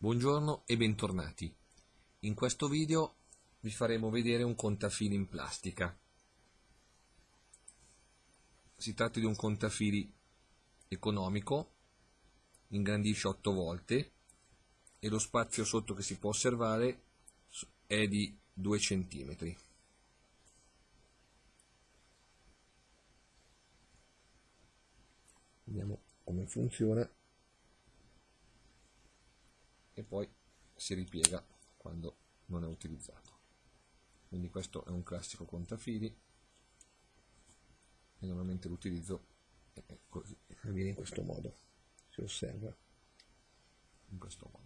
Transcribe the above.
Buongiorno e bentornati. In questo video vi faremo vedere un contafili in plastica. Si tratta di un contafili economico, ingrandisce 8 volte e lo spazio sotto che si può osservare è di 2 cm. Vediamo come funziona e poi si ripiega quando non è utilizzato. Quindi questo è un classico contafili. E normalmente l'utilizzo è così. Avviene in questo modo si osserva. In questo modo